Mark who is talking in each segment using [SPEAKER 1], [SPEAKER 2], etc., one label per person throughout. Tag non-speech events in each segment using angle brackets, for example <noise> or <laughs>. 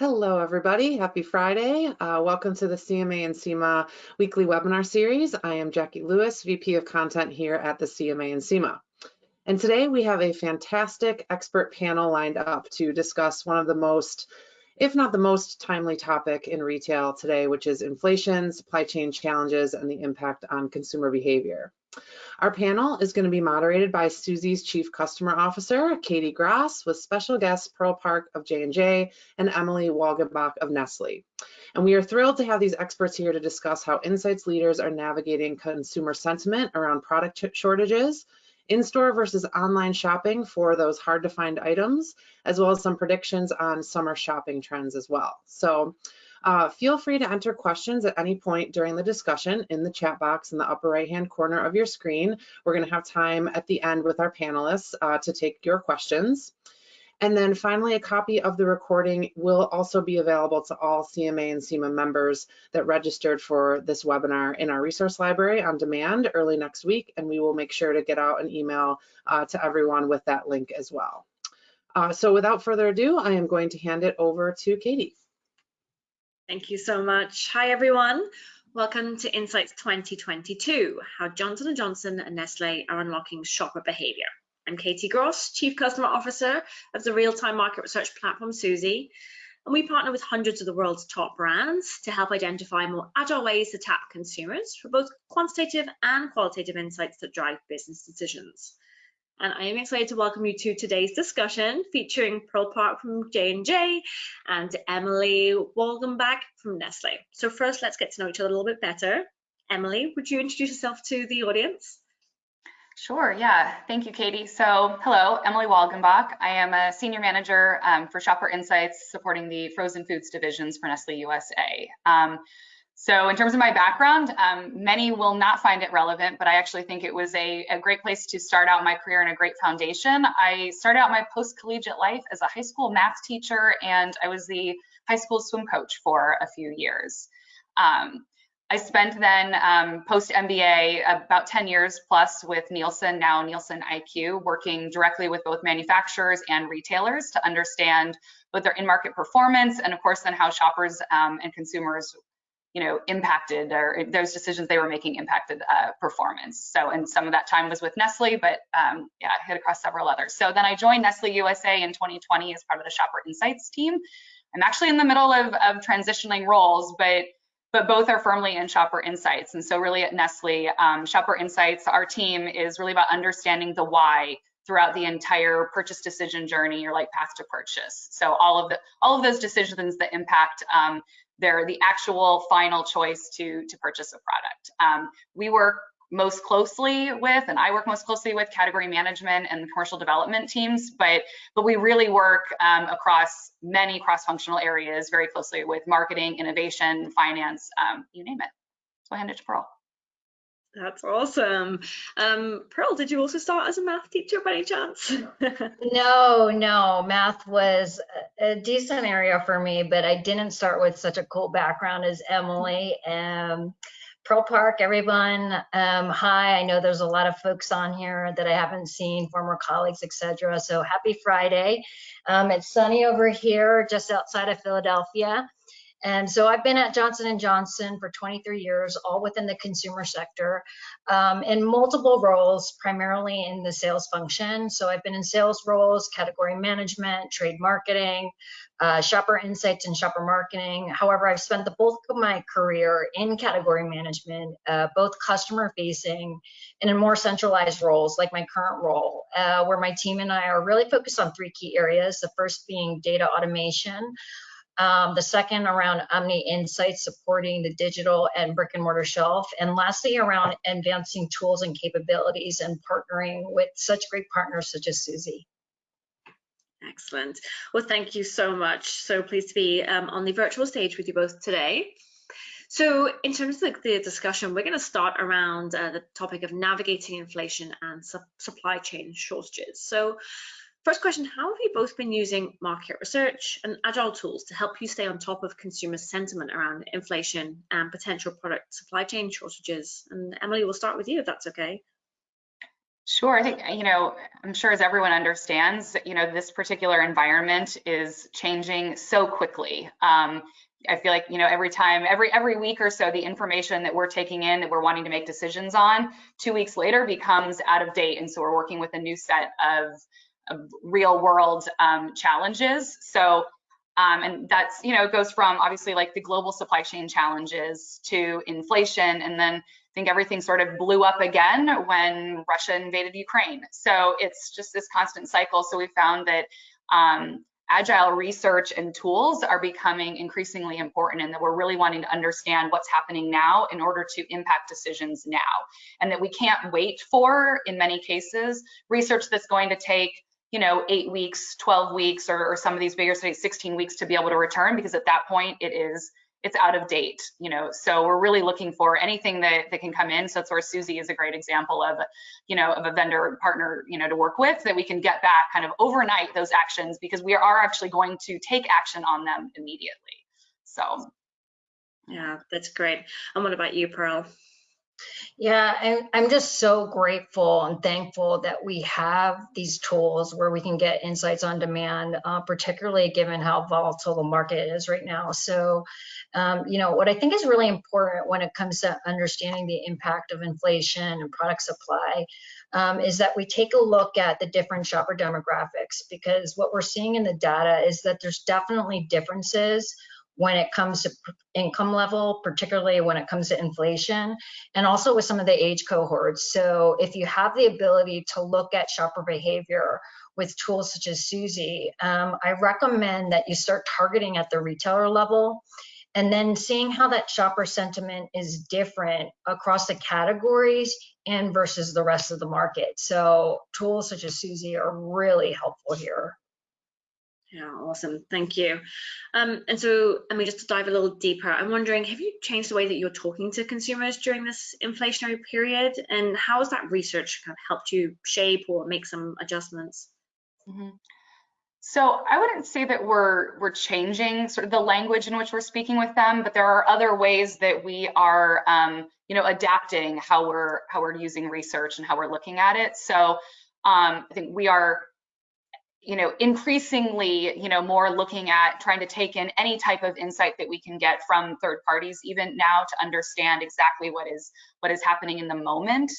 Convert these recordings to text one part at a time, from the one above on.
[SPEAKER 1] Hello, everybody. Happy Friday. Uh, welcome to the CMA and SIMA weekly webinar series. I am Jackie Lewis, VP of Content here at the CMA and SIMA. And today we have a fantastic expert panel lined up to discuss one of the most, if not the most timely topic in retail today, which is inflation, supply chain challenges, and the impact on consumer behavior. Our panel is going to be moderated by Suzy's Chief Customer Officer, Katie Gross, with special guests Pearl Park of J&J and Emily Walgenbach of Nestle. And we are thrilled to have these experts here to discuss how insights leaders are navigating consumer sentiment around product shortages, in-store versus online shopping for those hard to find items, as well as some predictions on summer shopping trends as well. So uh, feel free to enter questions at any point during the discussion in the chat box in the upper right hand corner of your screen. We're going to have time at the end with our panelists uh, to take your questions. And then finally, a copy of the recording will also be available to all CMA and SIMA members that registered for this webinar in our resource library on demand early next week, and we will make sure to get out an email uh, to everyone with that link as well. Uh, so without further ado, I am going to hand it over to Katie.
[SPEAKER 2] Thank you so much. Hi, everyone. Welcome to Insights 2022, how Johnson & Johnson and Nestle are unlocking shopper behavior. I'm Katie Gross, Chief Customer Officer of the real-time market research platform Suzy, and we partner with hundreds of the world's top brands to help identify more agile ways to tap consumers for both quantitative and qualitative insights that drive business decisions and I am excited to welcome you to today's discussion featuring Pearl Park from J&J and Emily Walgenbach from Nestle. So first, let's get to know each other a little bit better. Emily, would you introduce yourself to the audience?
[SPEAKER 3] Sure, yeah. Thank you, Katie. So, hello, Emily Walgenbach. I am a senior manager um, for Shopper Insights supporting the frozen foods divisions for Nestle USA. Um, so in terms of my background, um, many will not find it relevant, but I actually think it was a, a, great place to start out my career and a great foundation. I started out my post-collegiate life as a high school math teacher, and I was the high school swim coach for a few years. Um, I spent then um, post MBA about 10 years plus with Nielsen, now Nielsen IQ, working directly with both manufacturers and retailers to understand both their in-market performance and of course then how shoppers um, and consumers you know, impacted or those decisions they were making impacted uh, performance. So, and some of that time was with Nestle, but um, yeah, I hit across several others. So then I joined Nestle USA in 2020 as part of the Shopper Insights team. I'm actually in the middle of, of transitioning roles, but but both are firmly in Shopper Insights. And so really at Nestle, um, Shopper Insights, our team is really about understanding the why throughout the entire purchase decision journey or like path to purchase. So all of the all of those decisions that impact um, they're the actual final choice to, to purchase a product. Um, we work most closely with, and I work most closely with category management and commercial development teams, but, but we really work um, across many cross-functional areas very closely with marketing, innovation, finance, um, you name it. So I hand it to Pearl.
[SPEAKER 2] That's awesome. Um, Pearl, did you also start as a math teacher by any chance? <laughs>
[SPEAKER 4] no, no. Math was a decent area for me, but I didn't start with such a cool background as Emily. Um, Pearl Park, everyone. Um, hi, I know there's a lot of folks on here that I haven't seen, former colleagues, etc. So happy Friday. Um, it's sunny over here, just outside of Philadelphia. And so I've been at Johnson & Johnson for 23 years, all within the consumer sector, um, in multiple roles, primarily in the sales function. So I've been in sales roles, category management, trade marketing, uh, shopper insights and shopper marketing. However, I've spent the bulk of my career in category management, uh, both customer facing and in more centralized roles like my current role, uh, where my team and I are really focused on three key areas. The first being data automation, um, the second around Omni Insights supporting the digital and brick and mortar shelf. And lastly, around advancing tools and capabilities and partnering with such great partners such as Suzy.
[SPEAKER 2] Excellent. Well, thank you so much. So pleased to be um, on the virtual stage with you both today. So in terms of the, discussion, we're going to start around uh, the topic of navigating inflation and su supply chain shortages. So First question, how have you both been using market research and agile tools to help you stay on top of consumer sentiment around inflation and potential product supply chain shortages? And Emily, we'll start with you if that's okay.
[SPEAKER 3] Sure. I think, you know, I'm sure as everyone understands, you know, this particular environment is changing so quickly. Um, I feel like, you know, every time, every every week or so, the information that we're taking in that we're wanting to make decisions on, two weeks later becomes out of date. And so we're working with a new set of, of real world um, challenges. So, um, and that's, you know, it goes from obviously like the global supply chain challenges to inflation. And then I think everything sort of blew up again when Russia invaded Ukraine. So it's just this constant cycle. So we found that um, agile research and tools are becoming increasingly important and that we're really wanting to understand what's happening now in order to impact decisions now and that we can't wait for in many cases research that's going to take you know eight weeks 12 weeks or, or some of these bigger studies 16 weeks to be able to return because at that point it is it's out of date, you know, so we're really looking for anything that, that can come in. So that's where Suzy is a great example of, you know, of a vendor partner, you know, to work with that we can get back kind of overnight those actions because we are actually going to take action on them immediately. So.
[SPEAKER 2] Yeah, that's great. And what about you, Pearl?
[SPEAKER 4] Yeah, I'm, just so grateful and thankful that we have these tools where we can get insights on demand, uh, particularly given how volatile the market is right now. So, um, you know, what I think is really important when it comes to understanding the impact of inflation and product supply um, is that we take a look at the different shopper demographics because what we're seeing in the data is that there's definitely differences when it comes to income level, particularly when it comes to inflation, and also with some of the age cohorts. So if you have the ability to look at shopper behavior with tools such as Suzy, um, I recommend that you start targeting at the retailer level and then seeing how that shopper sentiment is different across the categories and versus the rest of the market. So tools such as Suzy are really helpful here.
[SPEAKER 2] Yeah, awesome. Thank you. Um, and so, I mean, just to dive a little deeper, I'm wondering, have you changed the way that you're talking to consumers during this inflationary period? And how has that research kind of helped you shape or make some adjustments?
[SPEAKER 3] Mm -hmm. So I wouldn't say that we're we're changing sort of the language in which we're speaking with them, but there are other ways that we are, um, you know, adapting how we're how we're using research and how we're looking at it. So um, I think we are you know, increasingly, you know, more looking at trying to take in any type of insight that we can get from third parties, even now to understand exactly what is what is happening in the moment,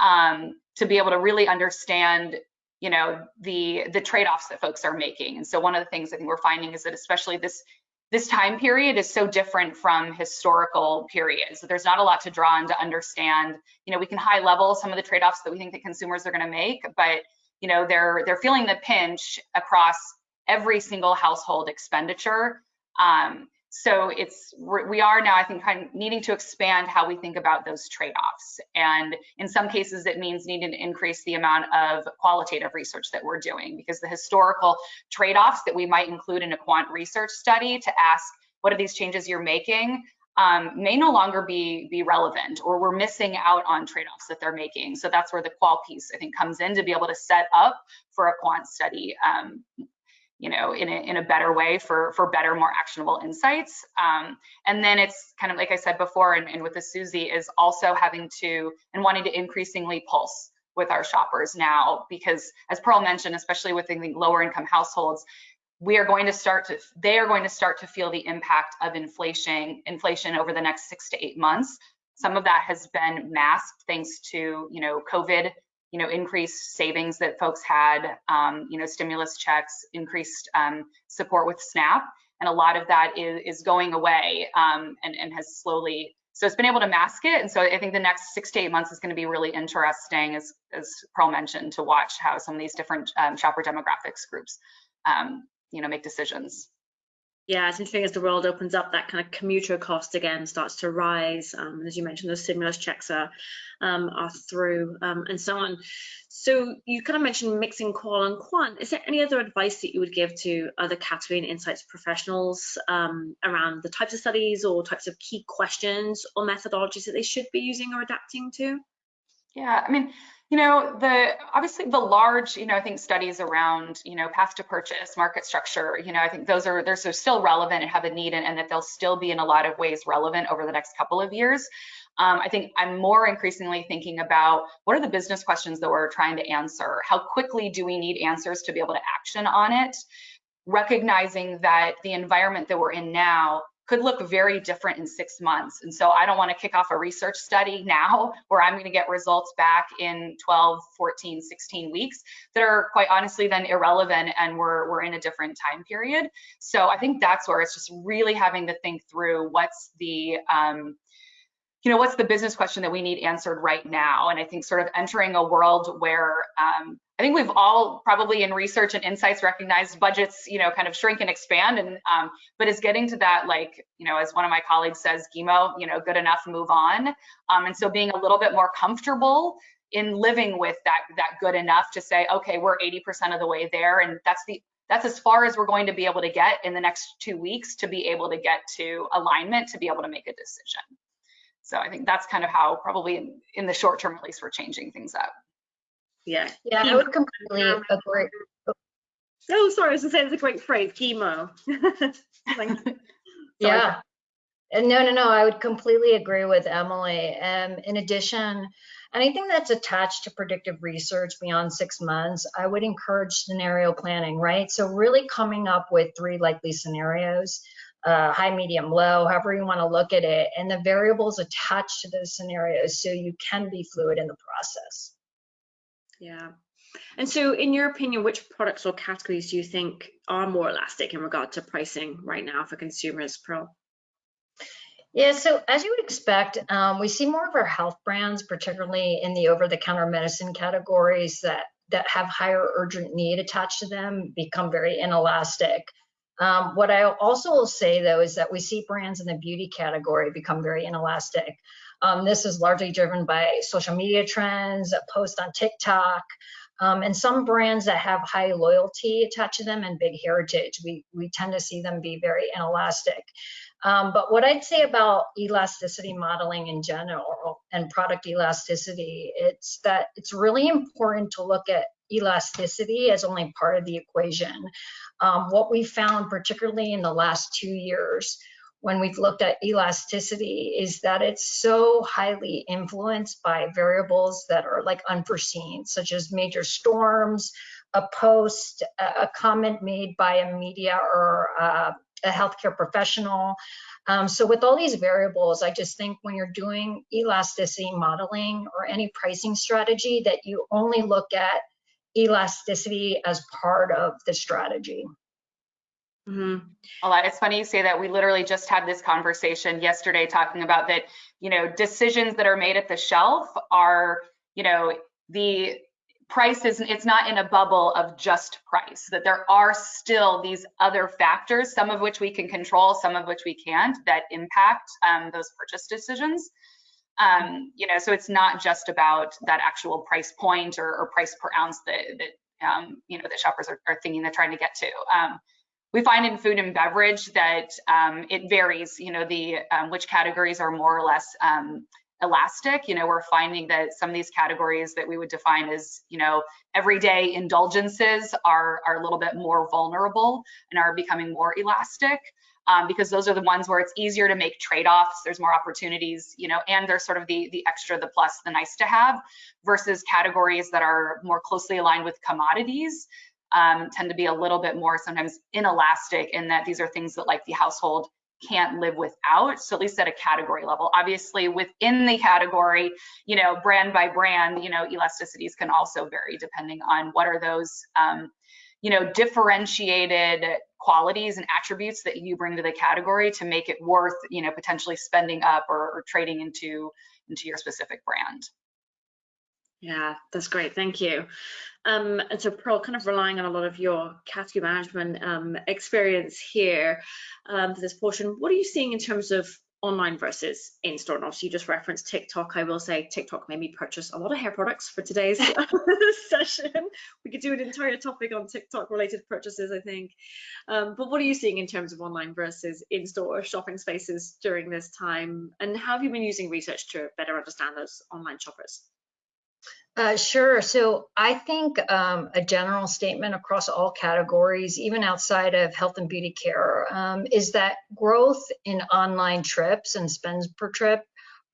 [SPEAKER 3] um, to be able to really understand, you know, the the trade-offs that folks are making. And so one of the things I think we're finding is that especially this this time period is so different from historical periods. There's not a lot to draw on to understand. You know, we can high level some of the trade-offs that we think that consumers are going to make, but you know, they're they're feeling the pinch across every single household expenditure. Um, so it's we are now, I think, kind of needing to expand how we think about those trade-offs. And in some cases, it means needing to increase the amount of qualitative research that we're doing because the historical trade-offs that we might include in a quant research study to ask what are these changes you're making um, may no longer be be relevant or we're missing out on trade-offs that they're making. So that's where the qual piece I think comes in to be able to set up for a quant study, um, you know, in a, in a better way for for better, more actionable insights. Um, and then it's kind of like I said before, and, and with the Suzy is also having to and wanting to increasingly pulse with our shoppers now because as Pearl mentioned, especially with the lower income households, we are going to start to they are going to start to feel the impact of inflation inflation over the next six to eight months. Some of that has been masked thanks to you know covid you know increased savings that folks had um, you know stimulus checks increased um, support with snap and a lot of that is, is going away um, and, and has slowly so it's been able to mask it and so i think the next six to eight months is going to be really interesting as as pearl mentioned to watch how some of these different um, shopper demographics groups um, you know make decisions.
[SPEAKER 2] Yeah it's interesting as the world opens up that kind of commuter cost again starts to rise. Um, as you mentioned those stimulus checks are um, are through um, and so on. So you kind of mentioned mixing qual and quant. Is there any other advice that you would give to other category and insights professionals um, around the types of studies or types of key questions or methodologies that they should be using or adapting to?
[SPEAKER 3] Yeah i mean You know, the obviously the large, you know, I think studies around, you know, path to purchase, market structure, you know, I think those are they're so still relevant and have a need and, and that they'll still be in a lot of ways relevant over the next couple of years. Um, I think I'm more increasingly thinking about what are the business questions that we're trying to answer? How quickly do we need answers to be able to action on it? Recognizing that the environment that we're in now could look very different in six months. And so I don't want to kick off a research study now where I'm going to get results back in 12, 14, 16 weeks that are quite honestly then irrelevant and we're, we're in a different time period. So I think that's where it's just really having to think through what's the, um, you know, what's the business question that we need answered right now? And I think sort of entering a world where um, I think we've all probably in research and insights recognized budgets, you know, kind of shrink and expand. And um, but it's getting to that, like, you know, as one of my colleagues says, GEMO, you know, good enough, move on. Um, and so being a little bit more comfortable in living with that that good enough to say, okay, we're 80% of the way there, and that's the that's as far as we're going to be able to get in the next two weeks to be able to get to alignment to be able to make a decision. So I think that's kind of how probably in, in the short term, at least we're changing things up.
[SPEAKER 2] Yeah.
[SPEAKER 4] Yeah, I would completely agree.
[SPEAKER 2] Oh, sorry, I was gonna say it's a great phrase, GEMO. <laughs> <laughs>
[SPEAKER 4] Yeah. And no, no, no, I would completely agree with Emily. Um, in addition, anything that's attached to predictive research beyond six months, I would encourage scenario planning, right? So really coming up with three likely scenarios uh, high, medium, low, however you want to look at it, and the variables attached to those scenarios so you can be fluid in the process.
[SPEAKER 2] Yeah. And so in your opinion, which products or categories do you think are more elastic in regard to pricing right now for consumers, Pearl?
[SPEAKER 4] Yeah, so as you would expect, um, we see more of our health brands, particularly in the over-the-counter medicine categories that that have higher urgent need attached to them, become very inelastic. Um, what I also will say though is that we see brands in the beauty category become very inelastic. Um, this is largely driven by social media trends, a post on TikTok, um, and some brands that have high loyalty attached to them and big heritage. We, we tend to see them be very inelastic. Um, but what I'd say about elasticity modeling in general and product elasticity, it's that it's really important to look at elasticity as only part of the equation. Um, what we found, particularly in the last two years, when we've looked at elasticity is that it's so highly influenced by variables that are like unforeseen, such as major storms, a post, a comment made by a media or uh, a healthcare professional. Um, so with all these variables, I just think when you're doing elasticity modeling or any pricing strategy that you only look at elasticity as part of the strategy.
[SPEAKER 3] Mm-hmm. Well, it's funny you say that. We literally just had this conversation yesterday talking about that, you know, decisions that are made at the shelf are, you know, the price is it's not in a bubble of just price that there are still these other factors some of which we can control some of which we can't that impact um, those purchase decisions um, you know so it's not just about that actual price point or, or price per ounce that, that um, you know that shoppers are, are, thinking they're trying to get to um, we find in food and beverage that um, it varies, you know, the um, which categories are more or less um, elastic. You know, we're finding that some of these categories that we would define as, you know, everyday indulgences are, are a little bit more vulnerable and are becoming more elastic. Um, because those are the ones where it's easier to make trade-offs. There's more opportunities, you know, and they're sort of the the extra, the plus, the nice to have, versus categories that are more closely aligned with commodities um, tend to be a little bit more sometimes inelastic in that these are things that like the household can't live without so at least at a category level obviously within the category you know brand by brand you know elasticities can also vary depending on what are those um, you know differentiated qualities and attributes that you bring to the category to make it worth you know potentially spending up or, or trading into into your specific brand
[SPEAKER 2] yeah, that's great. Thank you. Um, and so Pearl, kind of relying on a lot of your category management um, experience here um, for this portion, what are you seeing in terms of online versus in-store? And obviously you just referenced TikTok. I will say TikTok made me purchase a lot of hair products for today's <laughs> <laughs> session. We could do an entire topic on TikTok related purchases, I think. Um, but what are you seeing in terms of online versus in-store shopping spaces during this time? And how have you been using research to better understand those online shoppers?
[SPEAKER 4] Uh, sure. So I think um, a general statement across all categories, even outside of health and beauty care, um, is that growth in online trips and spends per trip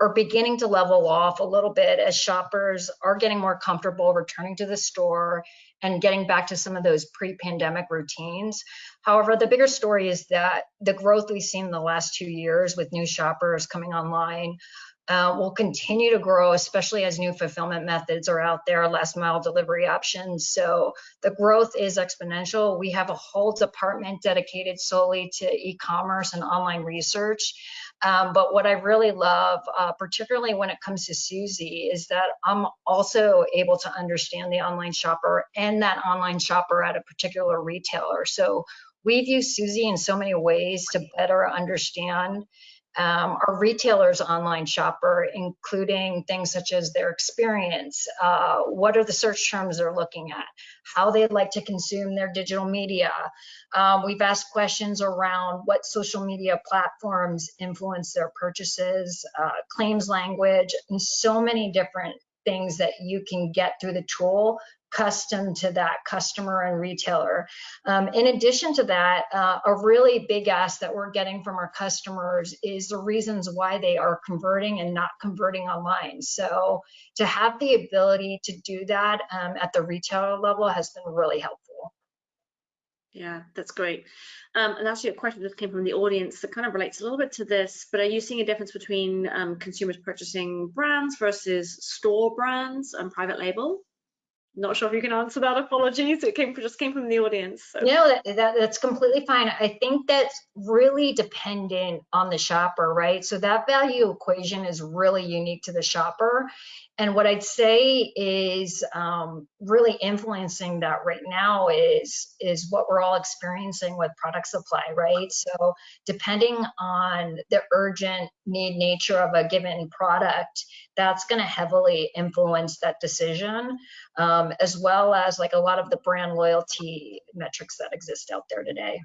[SPEAKER 4] are beginning to level off a little bit as shoppers are getting more comfortable returning to the store and getting back to some of those pre-pandemic routines. However, the bigger story is that the growth we've seen in the last two years with new shoppers coming online uh, will continue to grow, especially as new fulfillment methods are out there, last mile delivery options. So the growth is exponential. We have a whole department dedicated solely to e-commerce and online research. Um, but what I really love, uh, particularly when it comes to Suzy, is that I'm also able to understand the online shopper and that online shopper at a particular retailer. So we've used Suzy in so many ways to better understand um, our retailers online shopper, including things such as their experience, uh, what are the search terms they're looking at, how they'd like to consume their digital media. Um, we've asked questions around what social media platforms influence their purchases, uh, claims language, and so many different things that you can get through the tool custom to that customer and retailer. Um, in addition to that, uh, a really big ask that we're getting from our customers is the reasons why they are converting and not converting online. So to have the ability to do that um, at the retailer level has been really helpful.
[SPEAKER 2] Yeah, that's great. Um, and actually, a question that came from the audience that kind of relates a little bit to this. But are you seeing a difference between um, consumers purchasing brands versus store brands and private label? Not sure if you can answer that. Apologies. It came just came from the audience. So.
[SPEAKER 4] No, that, that, that's completely fine. I think that's really dependent on the shopper, right? So that value equation is really unique to the shopper. And what I'd say is um, really influencing that right now is is what we're all experiencing with product supply, right? So depending on the urgent need nature of a given product, that's going to heavily influence that decision, um, as well as like a lot of the brand loyalty metrics that exist out there today.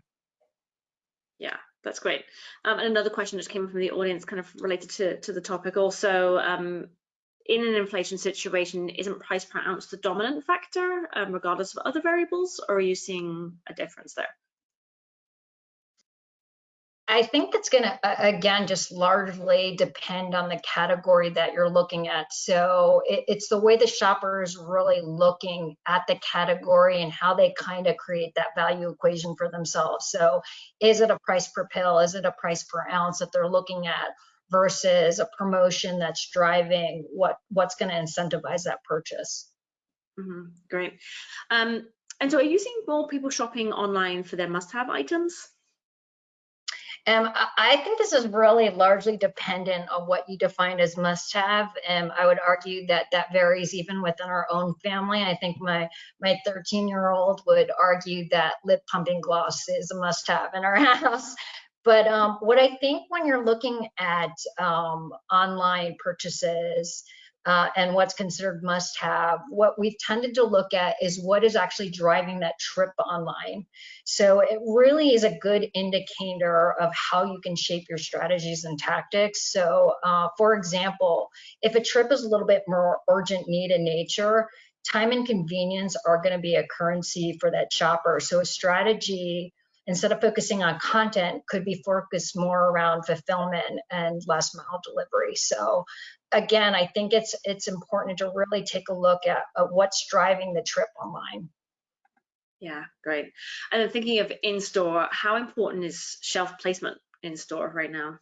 [SPEAKER 2] Yeah, that's great. Um, and another question just came from the audience, kind of related to, to the topic also. Um, in an inflation situation, isn't price per ounce the dominant factor, um, regardless of other variables, or are you seeing a difference there?
[SPEAKER 4] I think it's going to, again, just largely depend on the category that you're looking at. So it, it's the way the shopper is really looking at the category and how they kind of create that value equation for themselves. So is it a price per pill? Is it a price per ounce that they're looking at? versus a promotion that's driving what what's going to incentivize that purchase.
[SPEAKER 2] Mm -hmm. Great. Um, and so, are you seeing more people shopping online for their must-have items?
[SPEAKER 4] Um, I think this is really largely dependent on what you define as must-have. And um, I would argue that that varies even within our own family. I think my my 13-year-old would argue that lip pumping gloss is a must-have in our <laughs> house. But um, what I think when you're looking at um, online purchases uh, and what's considered must have, what we've tended to look at is what is actually driving that trip online. So it really is a good indicator of how you can shape your strategies and tactics. So uh, for example, if a trip is a little bit more urgent need in nature, time and convenience are going to be a currency for that shopper. So a strategy instead of focusing on content could be focused more around fulfillment and last mile delivery so again i think it's it's important to really take a look at, at what's driving the trip online.
[SPEAKER 2] Yeah great. And then thinking of in store how important is shelf placement in store right now?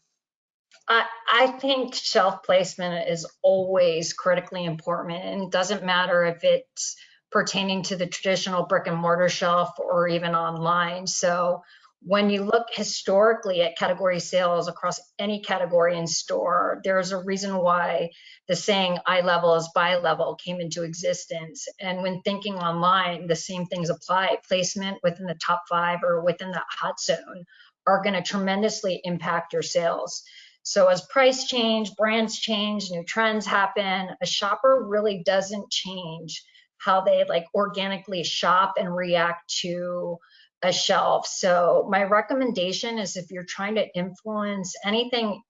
[SPEAKER 4] I, I think shelf placement is always critically important and it doesn't matter if it's pertaining to the traditional brick and mortar shelf or even online. So when you look historically at category sales across any category in store, there's a reason why the saying eye level is buy level came into existence. And when thinking online, the same things apply. Placement within the top five or within that hot zone are going to tremendously impact your sales. So as price change, brands change, new trends happen, a shopper really doesn't change how they like organically shop and react to a shelf. So my recommendation is if you're trying to influence anything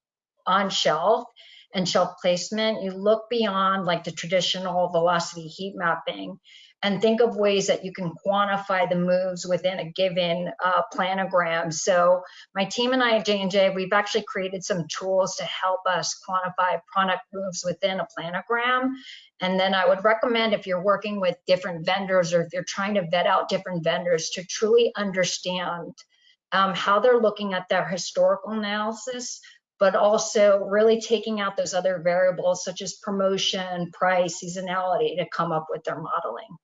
[SPEAKER 4] on shelf, and shelf placement, you look beyond like the traditional velocity heat mapping and think of ways that you can quantify the moves within a given uh, planogram. So my team and I at J&J, we've actually created some tools to help us quantify product moves within a planogram. And then I would recommend if you're working with different vendors or if you're trying to vet out different vendors to truly understand um, how they're looking at their historical analysis, but also really taking out those other variables such as promotion, price, seasonality to come up with their modeling.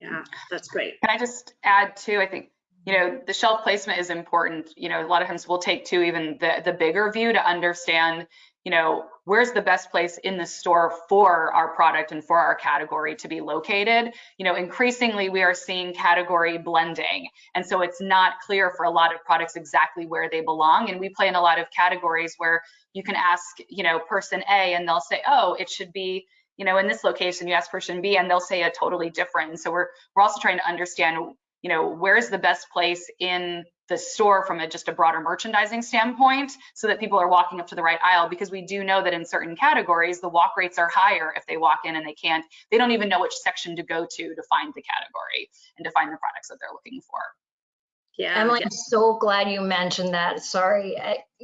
[SPEAKER 2] Yeah, that's great.
[SPEAKER 3] Can I just add too, I think, you know, the shelf placement is important. You know, a lot of times we'll take to even the, the bigger view to understand, you know, where's the best place in the store for our product and for our category to be located. You know, increasingly we are seeing category blending. And so it's not clear for a lot of products exactly where they belong. And we play in a lot of categories where you can ask, you know, person A and they'll say, oh, it should be you know, in this location, you ask person B and they'll say a totally different. So we're we're also trying to understand, you know, where's the best place in the store from a just a broader merchandising standpoint so that people are walking up to the right aisle because we do know that in certain categories the walk rates are higher if they walk in and they can't they don't even know which section to go to to find the category and to find the products that they're looking for
[SPEAKER 2] yeah
[SPEAKER 4] Emily,
[SPEAKER 2] yeah.
[SPEAKER 4] I'm so glad you mentioned that. Sorry,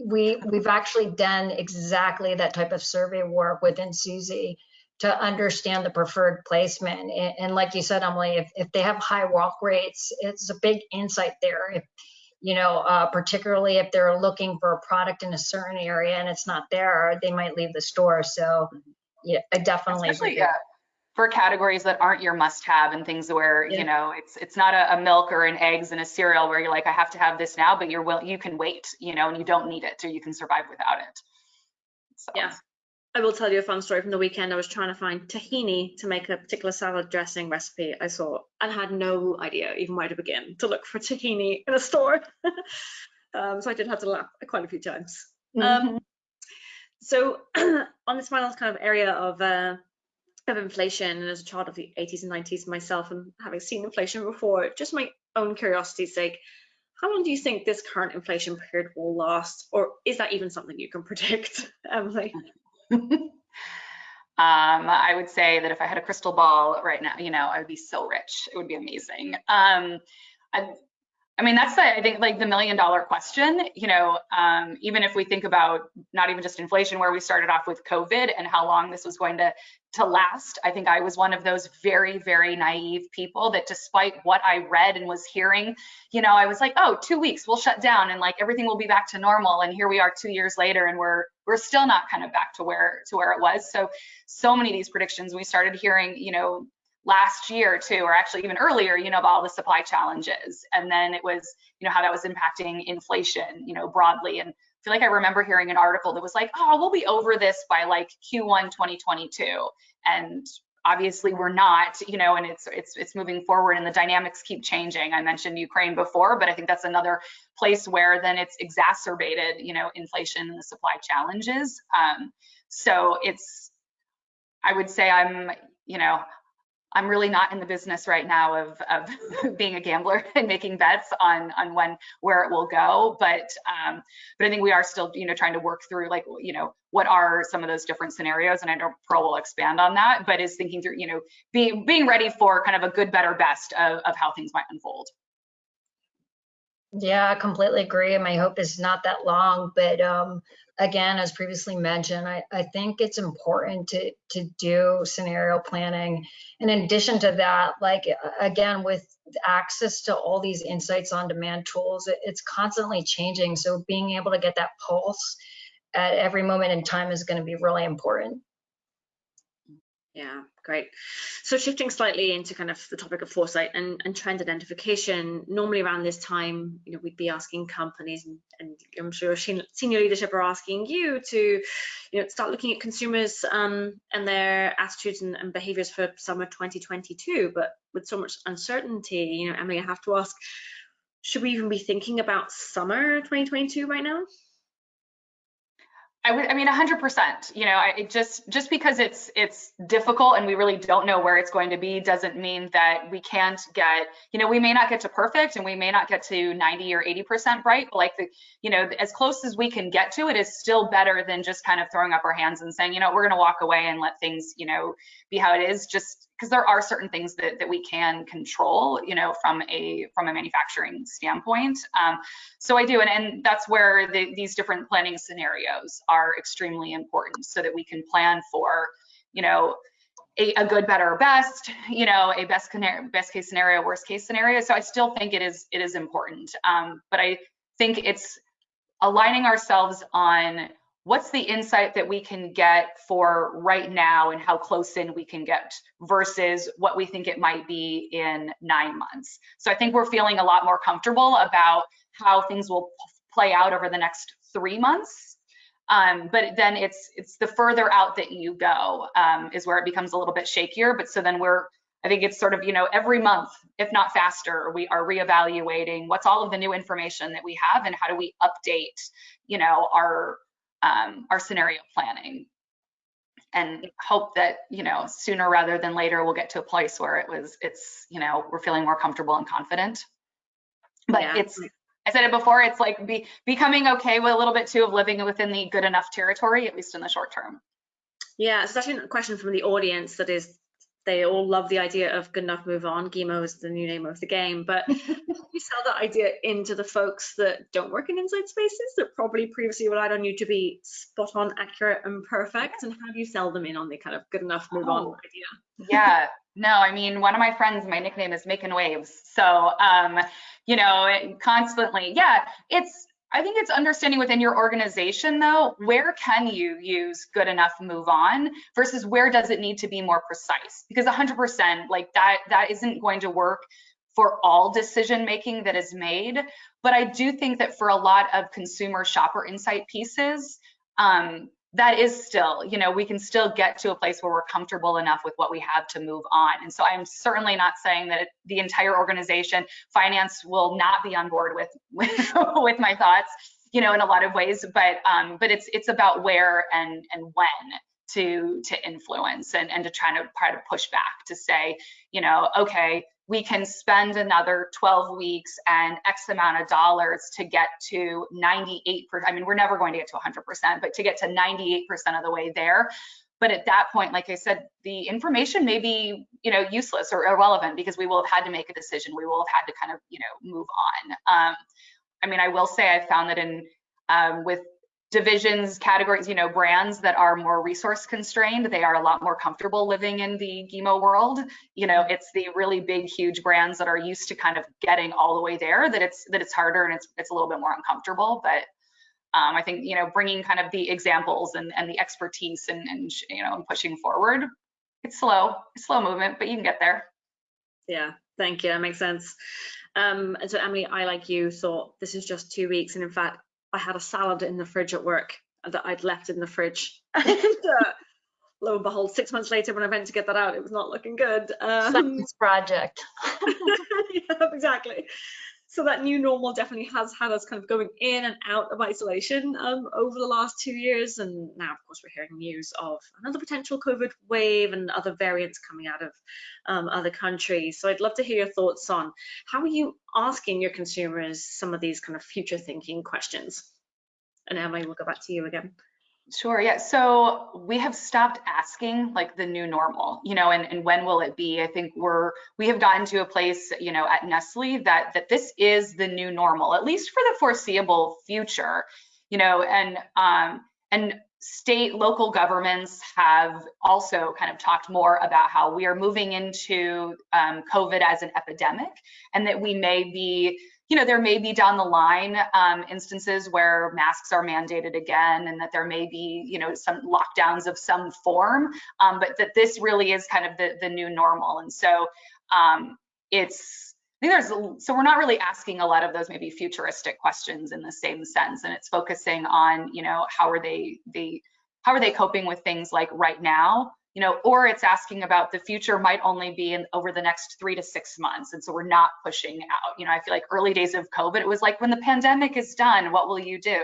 [SPEAKER 4] we we've actually done exactly that type of survey work within Suzy to understand the preferred placement. And, and like you said, Emily, if, if they have high walk rates, it's a big insight there. If you know, uh, particularly if they're looking for a product in a certain area and it's not there, they might leave the store. So, yeah, I definitely.
[SPEAKER 3] especially yeah, for categories that aren't your must-have and things where
[SPEAKER 2] Yeah.
[SPEAKER 3] you know it's it's not a, a milk or an eggs and a cereal where you're like I have to have this now, but you're will you can wait, you know, and you don't need it or you can survive without it. So
[SPEAKER 2] Yeah. I will tell you a fun story from the weekend. I was trying to find tahini to make a particular salad dressing recipe I saw and had no idea even where to begin to look for tahini in a store. <laughs> um, so I did have to laugh quite a few times. Um, so <clears throat> on this final kind of area of uh, of inflation, and as a child of the 80s and 90s myself, and having seen inflation before, just my own curiosity's sake, how long do you think this current inflation period will last, or is that even something you can <laughs> predict, Emily? <laughs>
[SPEAKER 3] Um, I would say that if I had a crystal ball right now, you know, I would be so rich. It would be amazing. Um, I mean, that's the, I think like the million dollar question, you know, um, even if we think about not even just inflation, where we started off with COVID and how long this was going to, to last. I think I was one of those very, very naive people that despite what I read and was hearing, you know, I was like, oh, two weeks, we'll shut down and like everything will be back to normal. And here we are two years later and we're, we're still not kind of back to where, to where it was. So, so many of these predictions we started hearing, you know, last year too, or actually even earlier, you know, about all the supply challenges. And then it was, you know, how that was impacting inflation, you know, broadly. And I feel like I remember hearing an article that was like, oh, we'll be over this by like Q1 2022. And obviously we're not, you know, and it's it's it's moving forward and the dynamics keep changing. I mentioned Ukraine before, but I think that's another place where then it's exacerbated, you know, inflation and the supply challenges. Um, so it's I would say I'm, you know, I'm really not in the business right now of, of <laughs> being a gambler <laughs> and making bets on on when where it will go. But um, but I think we are still you know trying to work through like you know what are some of those different scenarios, and I know Pearl will expand on that. But is thinking through you know being being ready for kind of a good, better, best of, of how things might unfold.
[SPEAKER 4] Yeah, I completely agree. And my hope is not that long, but um, again, as previously mentioned, I, I think it's important to to do scenario planning. And in addition to that, like again, with access to all these insights on demand tools, it, it's constantly changing. So being able to get that pulse at every moment in time is going to be really important.
[SPEAKER 2] Yeah, great. So shifting slightly into kind of the topic of foresight and, and trend identification, normally around this time, you know, we'd be asking companies and, and I'm sure senior leadership are asking you to, you know, start looking at consumers um, and their attitudes and, and behaviors for summer 2022. But with so much uncertainty, you know, Emily, I have to ask, should we even be thinking about summer 2022 right now?
[SPEAKER 3] I would, I mean, hundred percent, you know, I it just, just because it's, it's difficult and we really don't know where it's going to be, doesn't mean that we can't get, you know, we may not get to perfect and we may not get to 90 or 80% bright, but like the, you know, as close as we can get to it is still better than just kind of throwing up our hands and saying, you know, we're going to walk away and let things, you know, be how it is. Just because there are certain things that, that we can control, you know, from a, from a manufacturing standpoint. Um, so I do, and, and that's where the, these different planning scenarios are extremely important so that we can plan for, you know, a, a good, better, best, you know, a best, best case scenario, worst case scenario. So I still think it is it is important, um, but I think it's aligning ourselves on what's the insight that we can get for right now and how close in we can get versus what we think it might be in nine months. So I think we're feeling a lot more comfortable about how things will play out over the next three months. Um, but then it's it's the further out that you go um, is where it becomes a little bit shakier. But so then we're I think it's sort of you know every month, if not faster, we are reevaluating what's all of the new information that we have and how do we update you know our um, our scenario planning and hope that you know sooner rather than later we'll get to a place where it was it's you know we're feeling more comfortable and confident but yeah. it's I said it before, it's like be, becoming okay with a little bit too of living within the good enough territory, at least in the short term.
[SPEAKER 2] Yeah, it's actually a question from the audience that is, they all love the idea of good enough, move on. GEMO is the new name of the game, but how <laughs> do you sell that idea into the folks that don't work in inside spaces that probably previously relied on you to be spot on, accurate, and perfect. And how do you sell them in on the kind of good enough, move oh. on idea? <laughs>
[SPEAKER 3] yeah, no, I mean, one of my friends, my nickname is making waves. So, um, you know, constantly, yeah, it's, I think it's understanding within your organization though, where can you use good enough move on versus where does it need to be more precise? Because 100% like that, that isn't going to work for all decision making that is made. But I do think that for a lot of consumer shopper insight pieces, um, that is still, you know, we can still get to a place where we're comfortable enough with what we have to move on. And so I'm certainly not saying that the entire organization, finance will not be on board with <laughs> with, with my thoughts, you know, in a lot of ways, but um, but it's it's about where and and when to to influence and and to try to try to push back to say, you know, okay, we can spend another 12 weeks and X amount of dollars to get to 98%. I mean, we're never going to get to 100%, but to get to 98% of the way there. But at that point, like I said, the information may be, you know, useless or irrelevant because we will have had to make a decision. We will have had to kind of, you know, move on. Um, I mean, I will say I found that in um, with divisions, categories, you know, brands that are more resource constrained, they are a lot more comfortable living in the GEMO world. You know, it's the really big, huge brands that are used to kind of getting all the way there that it's that it's harder and it's it's a little bit more uncomfortable. But um, I think you know, bringing kind of the examples and and the expertise and and you know, and pushing forward. It's slow, it's slow movement, but you can get there.
[SPEAKER 2] Yeah, thank you. That makes sense. Um, and so Emily, I like you thought this is just two weeks, and in fact, I had a salad in the fridge at work that I'd left in the fridge. <laughs> <laughs> and, uh, lo and behold, six months later, when I went to get that out, it was not looking good.
[SPEAKER 4] Um, Science project. <laughs>
[SPEAKER 2] yeah, exactly so that new normal definitely has had us kind of going in and out of isolation um, over the last two years. And now, of course, we're hearing news of another potential COVID wave and other variants coming out of um, other countries. So I'd love to hear your thoughts on how are you asking your consumers some of these kind of future thinking questions? And Emily, we'll go back to you again.
[SPEAKER 3] Sure. Yeah. So we have stopped asking like the new normal, you know, and, and when will it be? I think we're we have gotten to a place, you know, at Nestle that that this is the new normal, at least for the foreseeable future, you know, and um and state local governments have also kind of talked more about how we are moving into um, COVID as an epidemic and that we may be you know, there may be down the line um, instances where masks are mandated again and that there may be, you know, some lockdowns of some form, um, but that this really is kind of the, the new normal. And so um, it's, there's, so we're not really asking a lot of those maybe futuristic questions in the same sense. And it's focusing on, you know, how are they, they, how are they coping with things like right now you know, or it's asking about the future might only be in over the next three to six months. And so we're not pushing out, you know, I feel like early days of COVID, it was like when the pandemic is done, what will you do?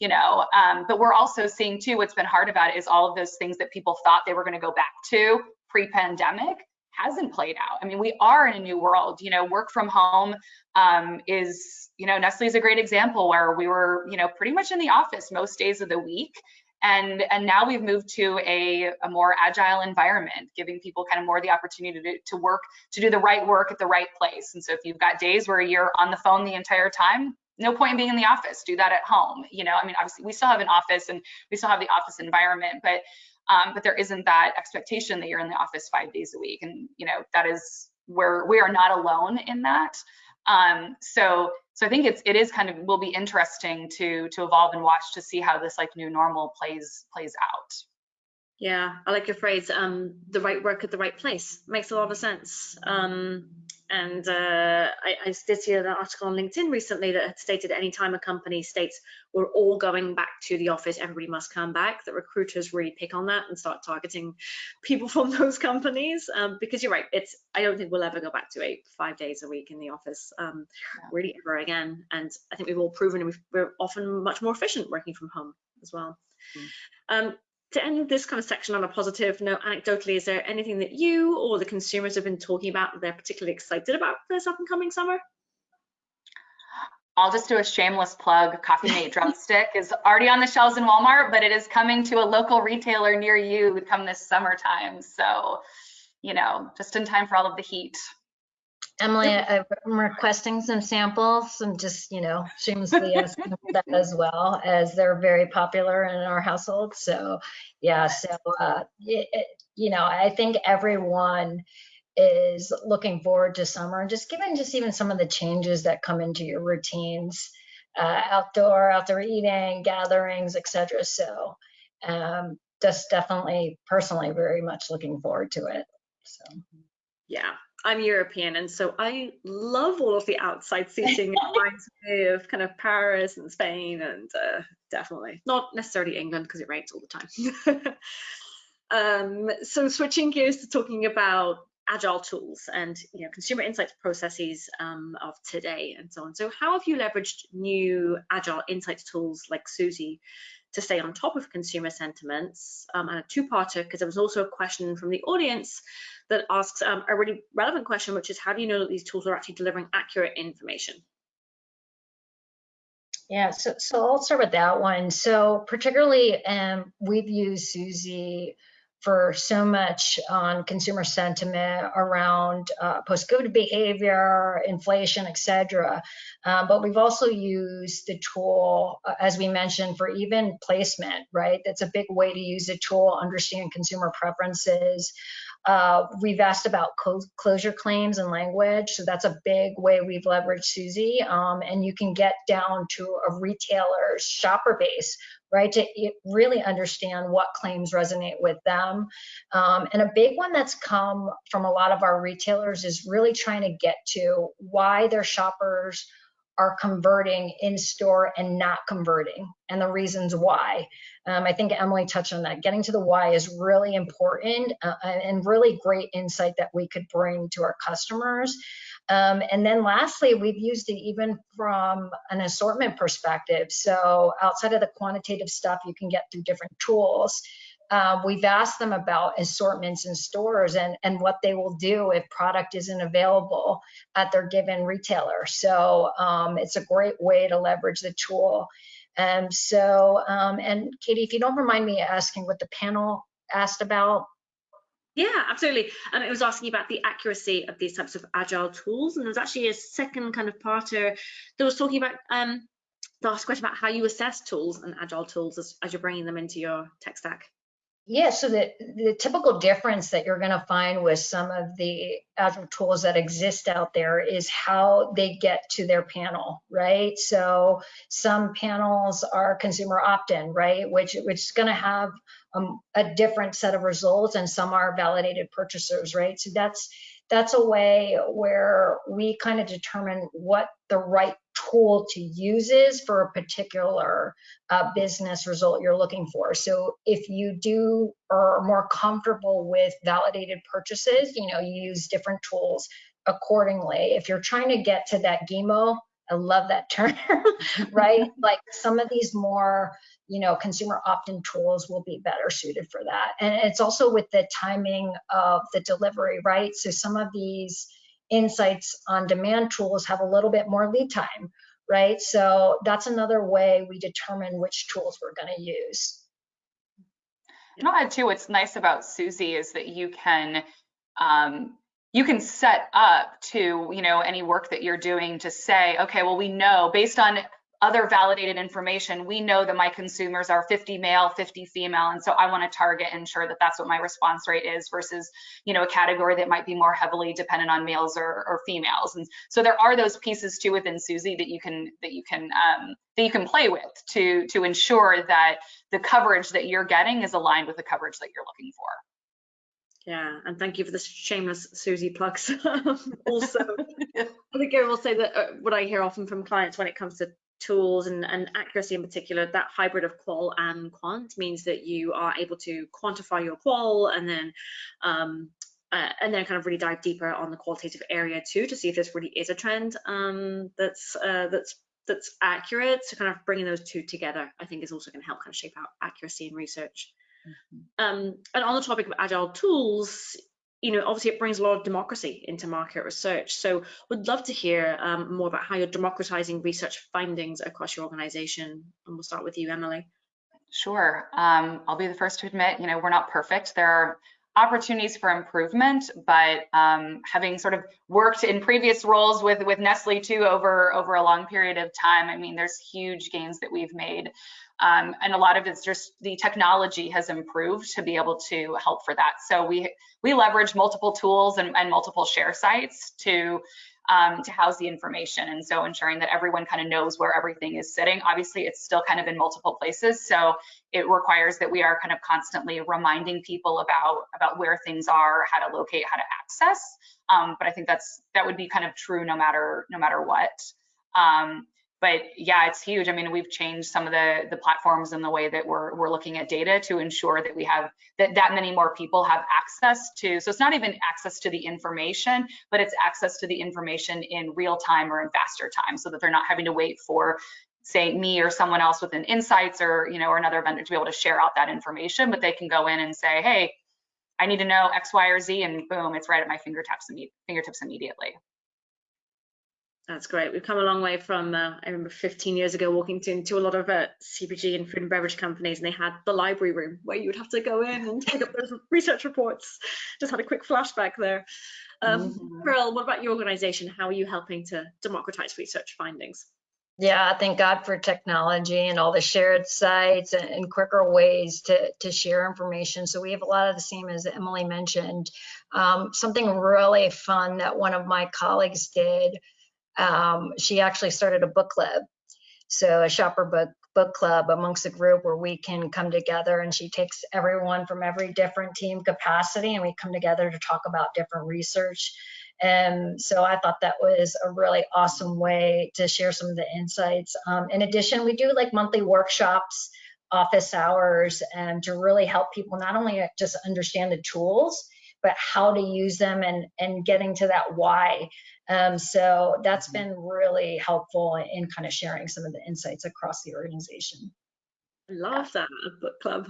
[SPEAKER 3] you know, um, but we're also seeing too, what's been hard about it is all of those things that people thought they were gonna go back to pre-pandemic hasn't played out. I mean, we are in a new world, you know, work from home um, is, you know, Nestle is a great example where we were, you know, pretty much in the office most days of the week. And, and now we've moved to a, a more agile environment, giving people kind of more the opportunity to, to work, to do the right work at the right place. And so if you've got days where you're on the phone the entire time, no point in being in the office, do that at home. You know, I mean, obviously we still have an office and we still have the office environment, but um, but there isn't that expectation that you're in the office five days a week. And, you know, that is where we are not alone in that. Um, so, so I think it's, it is kind of, will be interesting to, to evolve and watch to see how this like new normal plays, plays out.
[SPEAKER 2] Yeah, I like your phrase, um, the right work at the right place. Makes a lot of sense. Um, and uh, I, I, did see an article on LinkedIn recently that had stated anytime a company states we're all going back to the office, everybody must come back, that recruiters really pick on that and start targeting people <laughs> from those companies. Um, because you're right, it's I don't think we'll ever go back to eight, five days a week in the office, um, really ever again. And I think we've all proven we're often much more efficient working from home as well. Mm. Um, to end this kind of section on a positive note, anecdotally, is there anything that you or the consumers have been talking about that they're particularly excited about for this up and coming summer?
[SPEAKER 3] I'll just do a shameless plug. Coffee Mate <laughs> Drumstick is already on the shelves in Walmart, but it is coming to a local retailer near you come this summertime. So, you know, just in time for all of the heat.
[SPEAKER 4] Emily, I'm requesting some samples and just, you know, shamelessly asking that as well as they're very popular in our household. So yeah, so, uh, it, you know, I think everyone is looking forward to summer, and just given just even some of the changes that come into your routines, uh, outdoor, outdoor eating, gatherings, etc. So um, just definitely personally very much looking forward to it. So
[SPEAKER 2] yeah, I'm European, and so I love all of the outside seating. it <laughs> reminds me of kind of Paris and Spain, and uh, definitely not necessarily England because it rains all the time. <laughs> um, so switching gears to talking about agile tools and you know consumer insights processes um, of today and so on. So how have you leveraged new agile insights tools like Suzy to stay on top of consumer sentiments? Um, and a two-parter because there was also a question from the audience that asks um, a really relevant question, which is how do you know that these tools are actually delivering accurate information?
[SPEAKER 4] Yeah, so, so I'll start with that one. So particularly, um, we've used Suzy for so much on consumer sentiment around uh, post-COVID behavior, inflation, et cetera. Um, but we've also used the tool, uh, as we mentioned, for even placement, right? That's a big way to use the tool, understand consumer preferences. Uh, we've asked about closure claims and language, so that's a big way we've leveraged Suzy. Um, and you can get down to a retailer's shopper base, right, to really understand what claims resonate with them. Um, and a big one that's come from a lot of our retailers is really trying to get to why their shoppers are converting in store and not converting and the reasons why. Um, I think Emily touched on that. Getting to the why is really important uh, and really great insight that we could bring to our customers. Um, and then lastly, we've used it even from an assortment perspective. So outside of the quantitative stuff you can get through different tools, uh, we've asked them about assortments in stores and, and what they will do if product isn't available at their given retailer. So um, it's a great way to leverage the tool. And so, um, and Katie, if you don't remind me asking what the panel asked about.
[SPEAKER 2] Yeah, absolutely. Um, it was asking about the accuracy of these types of agile tools. And there's actually a second kind of parter that was talking about um, the last question about how you assess tools and agile tools as, as you're bringing them into your tech stack.
[SPEAKER 4] Yeah, so the, the typical difference that you're going to find with some of the Agile tools that exist out there is how they get to their panel, right? So some panels are consumer opt-in, right? Which, which is going to have um, a different set of results and some are validated purchasers, right? So that's that's a way where we kind of determine what the right tool to use is for a particular uh, business result you're looking for. So if you do are more comfortable with validated purchases, you know, you use different tools accordingly. If you're trying to get to that GEMO I love that term, <laughs> right? <laughs> like some of these more, you know, consumer opt-in tools will be better suited for that. And it's also with the timing of the delivery, right? So some of these insights on demand tools have a little bit more lead time, right? So that's another way we determine which tools we're going to use.
[SPEAKER 3] And I'll add too, what's nice about Suzy is that you can um, you can set up to you know any work that you're doing to say, okay, well we know based on other validated information, we know that my consumers are 50 male, 50 female, and so I want to target and ensure that that's what my response rate is versus, you know, a category that might be more heavily dependent on males or, or females. And so there are those pieces too within Suzy that you can that you can um, that you can play with to to ensure that the coverage that you're getting is aligned with the coverage that you're looking for.
[SPEAKER 2] Yeah, and thank you for the shameless Suzy plugs. <laughs> also, <laughs> I think I will say that uh, what I hear often from clients when it comes to tools and, and accuracy in particular, that hybrid of qual and quant means that you are able to quantify your qual and then um, uh, and then kind of really dive deeper on the qualitative area too to see if this really is a trend um, that's uh, that's that's accurate. So kind of bringing those two together, I think, is also going to help kind of shape out accuracy in research. Mm -hmm. um, and on the topic of agile tools, you know, obviously it brings a lot of democracy into market research. So would love to hear um, more about how you're democratizing research findings across your organization. And we'll start with you, Emily.
[SPEAKER 3] Sure. Um, I'll be the first to admit, you know, we're not perfect. There are opportunities for improvement, but um, having sort of worked in previous roles with with Nestle too over over a long period of time, I mean, there's huge gains that we've made um, and a lot of it's just the technology has improved to be able to help for that. So we we leverage multiple tools and, and multiple share sites to um, to house the information. And so ensuring that everyone kind of knows where everything is sitting. Obviously, it's still kind of in multiple places. So it requires that we are kind of constantly reminding people about, about where things are, how to locate, how to access. Um, but I think that's that would be kind of true no matter no matter what. Um, but yeah, it's huge. I mean, we've changed some of the the platforms and the way that we're we're looking at data to ensure that we have that that many more people have access to. So it's not even access to the information, but it's access to the information in real time or in faster time, so that they're not having to wait for say me or someone else within insights or you know or another vendor to be able to share out that information but they can go in and say hey i need to know x y or z and boom it's right at my fingertips fingertips immediately
[SPEAKER 2] that's great. We've come a long way from, uh, I remember 15 years ago walking into a lot of uh, CPG and food and beverage companies and they had the library room where you would have to go in and take up those <laughs> research reports. Just had a quick flashback there. Um, mm -hmm. Pearl, what about your organization? How are you helping to democratize research findings?
[SPEAKER 4] Yeah, thank God for technology and all the shared sites and, and, quicker ways to, to share information. So we have a lot of the same as Emily mentioned. Um, something really fun that one of my colleagues did um, she actually started a book club. So a shopper book book club amongst a group where we can come together and she takes everyone from every different team capacity and we come together to talk about different research. And so I thought that was a really awesome way to share some of the insights. Um, in addition, we do like monthly workshops, office hours, and to really help people not only just understand the tools, but how to use them and, and getting to that why. Um, so that's mm-hmm. been really helpful in kind of sharing some of the insights across the organization.
[SPEAKER 2] I love that book club.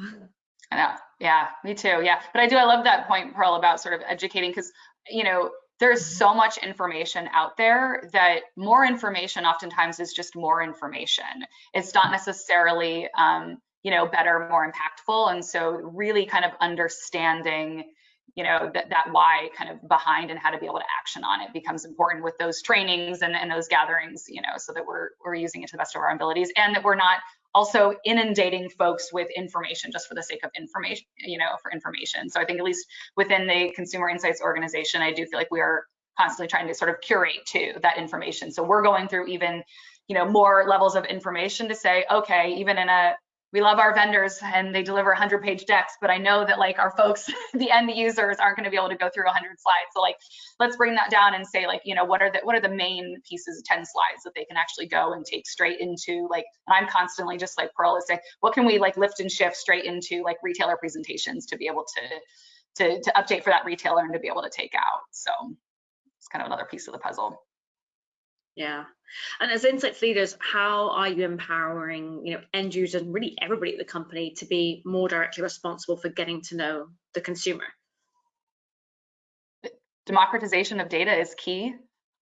[SPEAKER 3] I know. Yeah, me too. Yeah. But I do, I love that point, Pearl, about sort of educating because, you know, there's mm-hmm. so much information out there that more information oftentimes is just more information. It's not necessarily, um, you know, better, more impactful. And so really kind of understanding you know that that why kind of behind and how to be able to action on it becomes important with those trainings and, and those gatherings you know so that we're we're using it to the best of our abilities and that we're not also inundating folks with information just for the sake of information you know for information. So i think at least within the consumer insights organization i do feel like we are constantly trying to sort of curate to that information. So we're going through even you know more levels of information to say okay even in a we love our vendors and they deliver 100 page decks, but I know that like our folks, <laughs> the end users aren't going to be able to go through 100 slides. So like, let's bring that down and say like, you know, what are the what are the main pieces, 10 slides that they can actually go and take straight into like, and I'm constantly just like Pearl is saying, what can we like lift and shift straight into like retailer presentations to be able to to to update for that retailer and to be able to take out. So it's kind of another piece of the puzzle.
[SPEAKER 2] Yeah. And as insights leaders, how are you empowering, you know, end users and really everybody at the company to be more directly responsible for getting to know the consumer?
[SPEAKER 3] Democratization of data is key.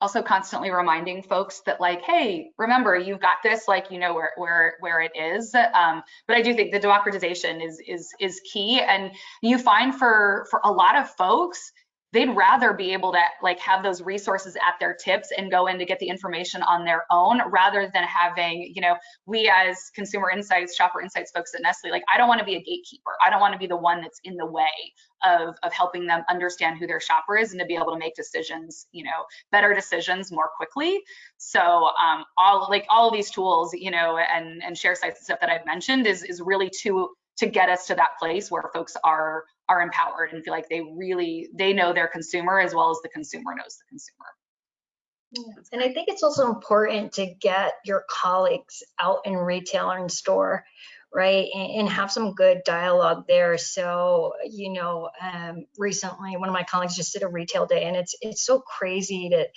[SPEAKER 3] Also constantly reminding folks that like, hey, remember you've got this, like you know where where where it is. Um, but I do think the democratization is is is key. And you find for for a lot of folks, they'd rather be able to like have those resources at their tips and go in to get the information on their own rather than having you know we as consumer insights shopper insights folks at nestle like i don't want to be a gatekeeper. I don't want to be the one that's in the way of of helping them understand who their shopper is and to be able to make decisions you know better decisions more quickly. So um all like all of these tools you know and and share sites and stuff that i've mentioned is is really to to get us to that place where folks are are empowered and feel like they really they know their consumer as well as the consumer knows the consumer.
[SPEAKER 4] Yeah. And I think it's also important to get your colleagues out in retail and store, right? And, and have some good dialogue there. So, you know, um, recently one of my colleagues just did a retail day and it's it's so crazy to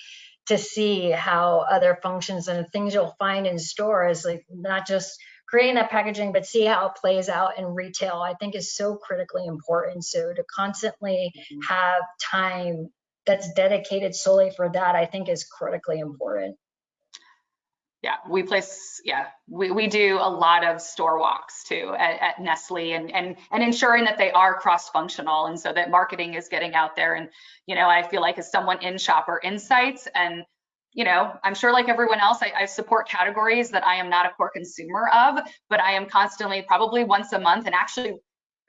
[SPEAKER 4] to see how other functions and things you'll find in stores, like not just creating that packaging, but see how it plays out in retail, I think is so critically important. So to constantly mm-hmm. have time that's dedicated solely for that, I think is critically important.
[SPEAKER 3] Yeah, we place, yeah, we, we do a lot of store walks too at, at Nestle and, and, and ensuring that they are cross-functional and so that marketing is getting out there. And, you know, I feel like as someone in Shopper Insights and you know, I'm sure like everyone else, I, I, support categories that I am not a core consumer of, but I am constantly probably once a month and actually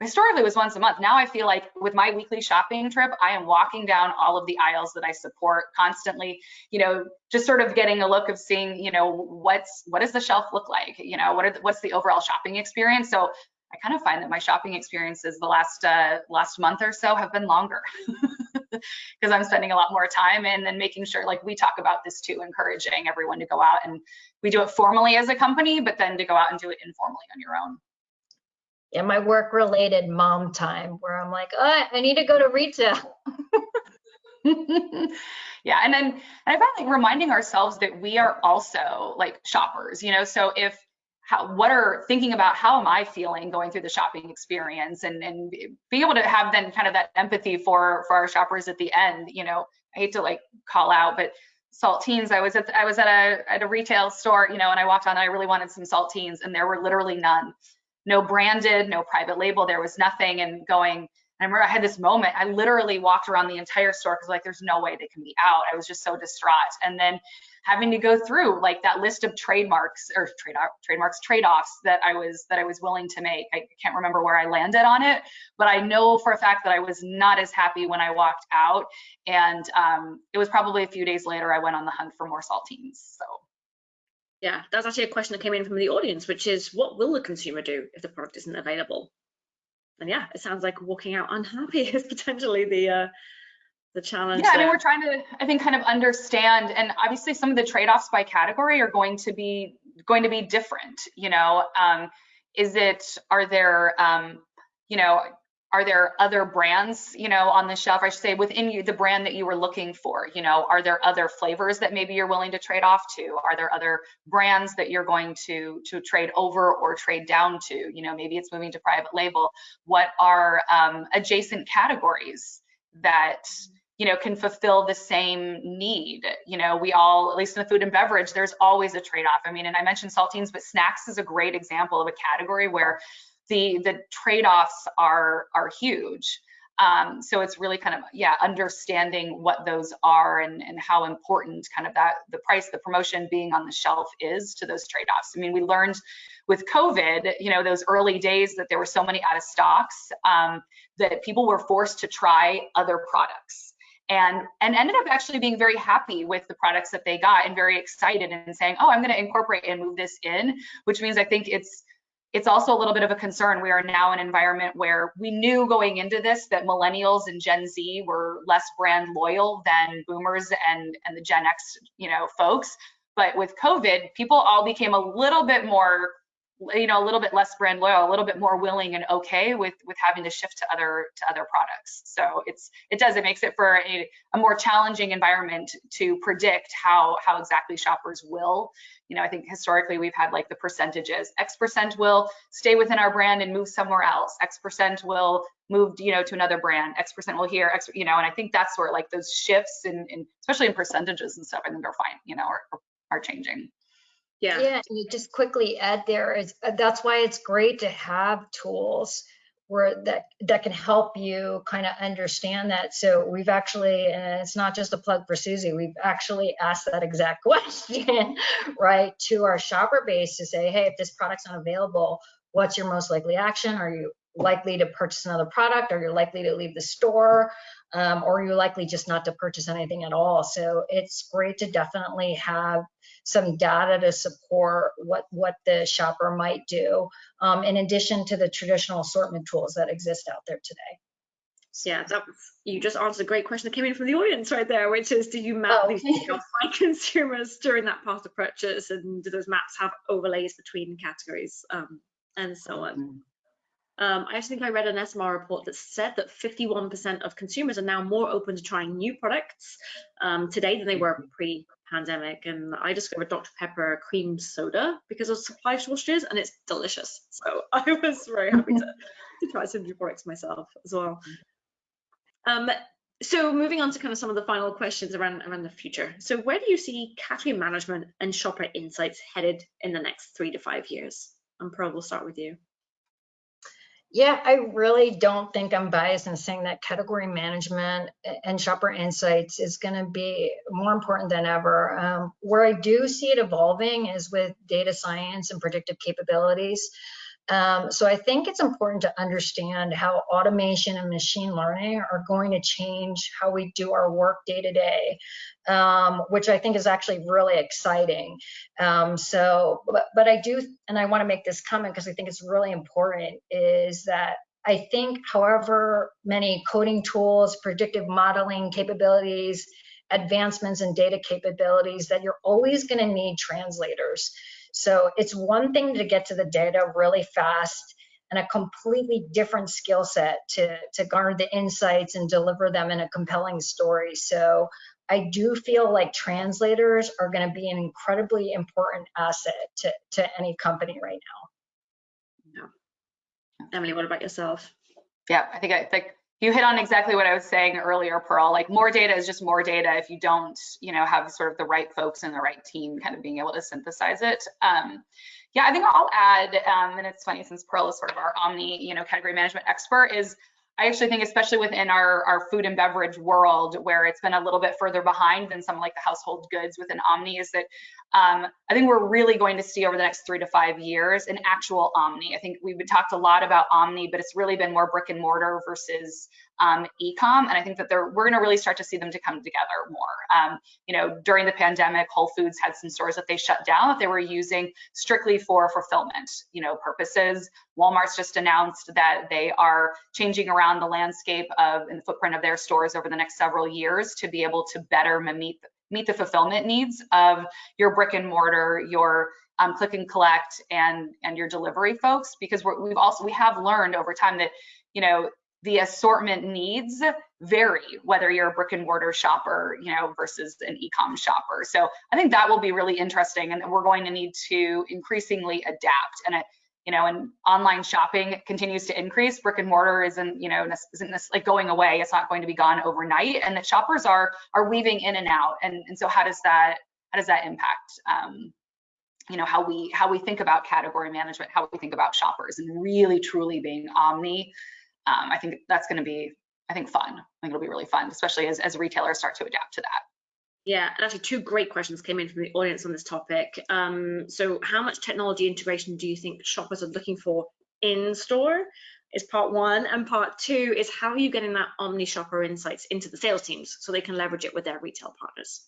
[SPEAKER 3] historically it was once a month. Now I feel like with my weekly shopping trip, I am walking down all of the aisles that I support constantly, you know, just sort of getting a look of seeing, you know, what's, what does the shelf look like? You know, what are the, what's the overall shopping experience? So I kind of find that my shopping experiences the last, uh, last month or so have been longer. <laughs> <laughs> because I'm spending a lot more time and then making sure like we talk about this too, encouraging everyone to go out and we do it formally as a company, but then to go out and do it informally on your own.
[SPEAKER 4] Yeah, my work related mom time where I'm like, oh, I need to go to retail. <laughs>
[SPEAKER 3] yeah, and then and I find like reminding ourselves that we are also like shoppers, you know, so if how what are thinking about how am I feeling going through the shopping experience and and be able to have then kind of that empathy for for our shoppers at the end. You know, I hate to like call out, but saltines. I was at I was at a at a retail store, you know, and I walked on and I really wanted some saltines, and there were literally none. No branded, no private label. There was nothing, and going. I remember I had this moment. I literally walked around the entire store because like there's no way they can be out. I was just so distraught. And then having to go through like that list of trademarks or trade trademarks trade-offs that I was that I was willing to make. I can't remember where I landed on it, but I know for a fact that I was not as happy when I walked out. And um, it was probably a few days later I went on the hunt for more saltines. So.
[SPEAKER 2] Yeah, that's actually a question that came in from the audience, which is what will the consumer do if the product isn't available? And yeah, it sounds like walking out unhappy <laughs> is potentially the uh, the challenge.
[SPEAKER 3] Yeah, there. I mean, we're trying to, I think, kind of understand, and obviously some of the trade-offs by category are going to be going to be different. You know, um, is it? Are there, um, you know, are there other brands, you know, on the shelf? I should say within you, the brand that you were looking for. You know, are there other flavors that maybe you're willing to trade off to? Are there other brands that you're going to to trade over or trade down to? You know, maybe it's moving to private label. What are um, adjacent categories that you know, can fulfill the same need. You know, we all, at least in the food and beverage, there's always a trade-off. I mean, and I mentioned saltines, but snacks is a great example of a category where the the trade-offs are are huge. Um, so it's really kind of yeah, understanding what those are and and how important kind of that the price, the promotion being on the shelf is to those trade-offs. I mean, we learned with COVID, you know, those early days that there were so many out of stocks um, that people were forced to try other products and and ended up actually being very happy with the products that they got and very excited and saying oh i'm going to incorporate and move this in which means i think it's it's also a little bit of a concern. We are now in an environment where we knew going into this that millennials and gen z were less brand loyal than boomers and and the gen x you know folks. But with covid people all became a little bit more you know a little bit less brand loyal a little bit more willing and okay with with having to shift to other to other products. So it's it does it makes it for a, a more challenging environment to predict how how exactly shoppers will. You know i think historically we've had like the percentages. X percent will stay within our brand and move somewhere else. X percent will move you know to another brand. X percent will here x you know and i think that's where like those shifts and especially in percentages and stuff i think are fine you know are, are changing
[SPEAKER 2] yeah.
[SPEAKER 4] Yeah, and just quickly add there is uh, that's why it's great to have tools where that that can help you kind of understand that. So we've actually, and it's not just a plug for Suzy, we've actually asked that exact <laughs> question, right, to our shopper base to say, hey, if this product's not available, what's your most likely action? Are you likely to purchase another product? Are you likely to leave the store? Um, or you're likely just not to purchase anything at all. So it's great to definitely have some data to support what, what the shopper might do, um, in addition to the traditional assortment tools that exist out there today.
[SPEAKER 2] Yeah, that was, you just answered a great question that came in from the audience right there, which is, do you map
[SPEAKER 4] Oh.
[SPEAKER 2] these things <laughs> by consumers during that path of purchase, and do those maps have overlays between categories um, and so on? Um, I actually think I read an SMR report that said that 51% of consumers are now more open to trying new products um, today than they were pre-pandemic. And I discovered Dr. Pepper cream soda because of supply shortages, and it's delicious. So <laughs> I was very happy to, to try some new products myself as well. Um, so moving on to kind of some of the final questions around around the future. So where do you see category management and shopper insights headed in the next three to five years? And Pearl, we'll start with you.
[SPEAKER 4] Yeah, I really don't think I'm biased in saying that category management and shopper insights is going to be more important than ever. Um, where I do see it evolving is with data science and predictive capabilities. Um, so I think it's important to understand how automation and machine learning are going to change how we do our work day to day, um, which I think is actually really exciting. Um, so, but, but I do, and I want to make this comment because I think it's really important, is that I think however many coding tools, predictive modeling capabilities, advancements in data capabilities, that you're always going to need translators. So it's one thing to get to the data really fast and a completely different skill set to, to garner the insights and deliver them in a compelling story. So I do feel like translators are going to be an incredibly important asset to, to any company right now.
[SPEAKER 2] Emily, what about yourself?
[SPEAKER 3] Yeah, I think I think you hit on exactly what I was saying earlier, Pearl. Like more data is just more data if you don't, you know, have sort of the right folks and the right team kind of being able to synthesize it. Um, yeah, I think I'll add, um, and it's funny since Pearl is sort of our omni, you know, category management expert, is I actually think, especially within our, our food and beverage world, where it's been a little bit further behind than some like the household goods within Omni, is that um, I think we're really going to see over the next three to five years an actual Omni. I think we've talked a lot about Omni, but it's really been more brick and mortar versus um, e-com, and I think that they're, we're going to really start to see them to come together more. Um, you know, during the pandemic, Whole Foods had some stores that they shut down that they were using strictly for fulfillment, you know, purposes. Walmart's just announced that they are changing around the landscape of and the footprint of their stores over the next several years to be able to better meet meet the fulfillment needs of your brick and mortar, your um, click and collect, and and your delivery folks. Because we've also we have learned over time that you know the assortment needs vary whether you're a brick and mortar shopper you know versus an e-com shopper. So i think that will be really interesting and we're going to need to increasingly adapt. And it, you know and online shopping continues to increase. Brick and mortar isn't you know isn't this like going away. It's not going to be gone overnight. And that shoppers are are weaving in and out. And and so how does that how does that impact um you know how we how we think about category management how we think about shoppers and really truly being omni um, I think that's going to be, I think, fun. I think it'll be really fun, especially as, as retailers start to adapt to that.
[SPEAKER 2] Yeah, and actually two great questions came in from the audience on this topic. Um, so how much technology integration do you think shoppers are looking for in store is part one. And part two is how are you getting that omni shopper insights into the sales teams so they can leverage it with their retail partners?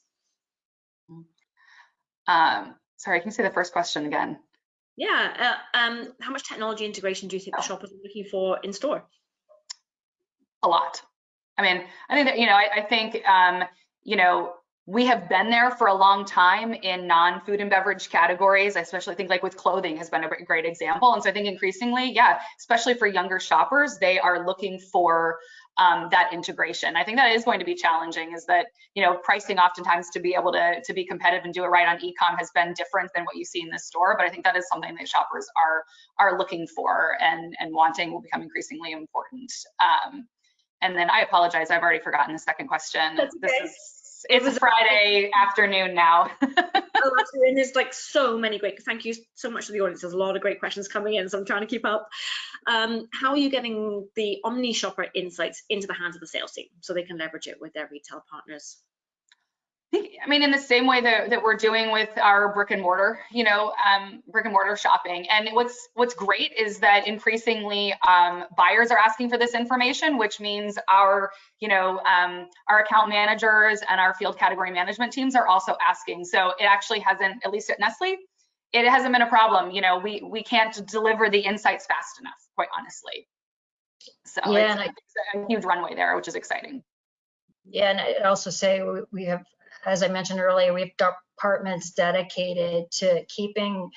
[SPEAKER 3] Um, sorry, can you say the first question again?
[SPEAKER 2] Yeah, uh, um, how much technology integration do you think the shoppers are looking for in store?
[SPEAKER 3] A lot. I mean, I think that, you know, I, I think, um, you know, we have been there for a long time in non-food and beverage categories. I especially think like with clothing has been a great example. And so I think increasingly, yeah, especially for younger shoppers, they are looking for um, that integration. I think that is going to be challenging is that, you know, pricing oftentimes to be able to, to be competitive and do it right on ecom has been different than what you see in the store. But I think that is something that shoppers are are looking for and, and wanting will become increasingly important. Um, and then I apologize, I've already forgotten the second question.
[SPEAKER 2] That's okay.
[SPEAKER 3] This is it's a Friday afternoon now. <laughs>
[SPEAKER 2] oh, and there's like so many great. Thank you so much to the audience. There's a lot of great questions coming in, so I'm trying to keep up. Um, how are you getting the Omni Shopper insights into the hands of the sales team so they can leverage it with their retail partners?
[SPEAKER 3] I mean, in the same way that, that we're doing with our brick and mortar, you know, um, brick and mortar shopping. And what's what's great is that increasingly um, buyers are asking for this information, which means our, you know, um, our account managers and our field category management teams are also asking. So it actually hasn't, at least at Nestle, it hasn't been a problem. You know, we we can't deliver the insights fast enough, quite honestly. So yeah, it's, I, it's a huge runway there, which is exciting.
[SPEAKER 4] Yeah, and I'd also say we have as I mentioned earlier, we have departments dedicated to keeping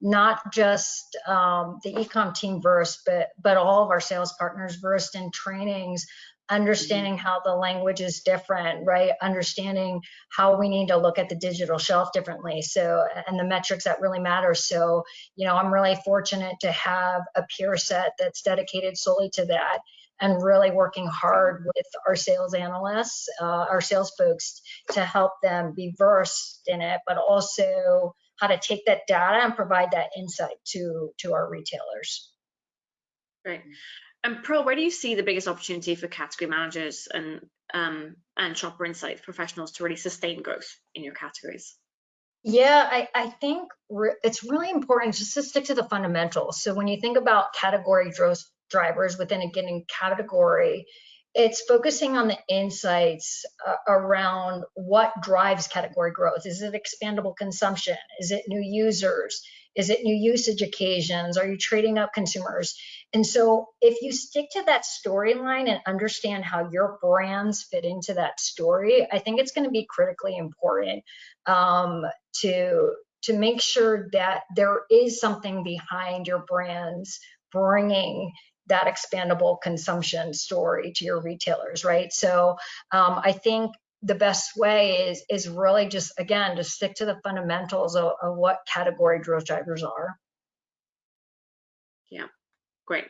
[SPEAKER 4] not just um, the ecom team versed, but but all of our sales partners versed in trainings, understanding how the language is different, right? Understanding how we need to look at the digital shelf differently. So, and the metrics that really matter. So, you know, I'm really fortunate to have a peer set that's dedicated solely to that and really working hard with our sales analysts, uh, our sales folks to help them be versed in it, but also how to take that data and provide that insight to, to our retailers.
[SPEAKER 2] Right. And Pearl, where do you see the biggest opportunity for category managers and um, and shopper insights professionals to really sustain growth in your categories?
[SPEAKER 4] Yeah, I, I think re it's really important just to stick to the fundamentals. So when you think about category growth drivers within a given category. It's focusing on the insights uh, around what drives category growth. Is it expandable consumption? Is it new users? Is it new usage occasions? Are you trading up consumers? And so, if you stick to that storyline and understand how your brands fit into that story, I think it's going to be critically important um, to to make sure that there is something behind your brands bringing that expandable consumption story to your retailers, right? So um, I think the best way is is really just again to stick to the fundamentals of, of what category growth drivers are.
[SPEAKER 2] Yeah, great.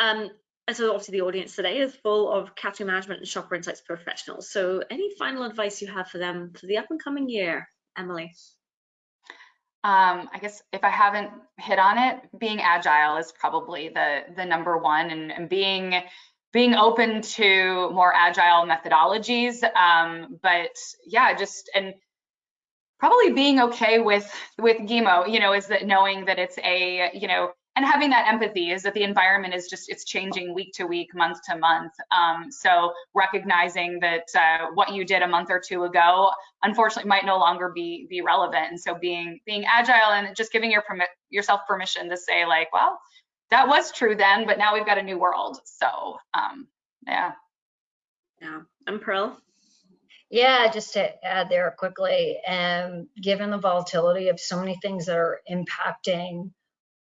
[SPEAKER 2] Um, and so obviously the audience today is full of category management and shopper insights professionals. So any final advice you have for them for the up and coming year, Emily?
[SPEAKER 3] Um, I guess if I haven't hit on it, being agile is probably the the number one, and, and being being open to more agile methodologies. Um, but yeah, just and probably being okay with with GEMO, you know, is that knowing that it's a you know and having that empathy is that the environment is just it's changing week to week month to month. Um, so recognizing that uh, what you did a month or two ago unfortunately might no longer be be relevant. And so being being agile and just giving your permit yourself permission to say like well that was true then but now we've got a new world. So um, yeah.
[SPEAKER 2] Yeah. I'm pearl?
[SPEAKER 4] Yeah, just to add there quickly, um, given the volatility of so many things that are impacting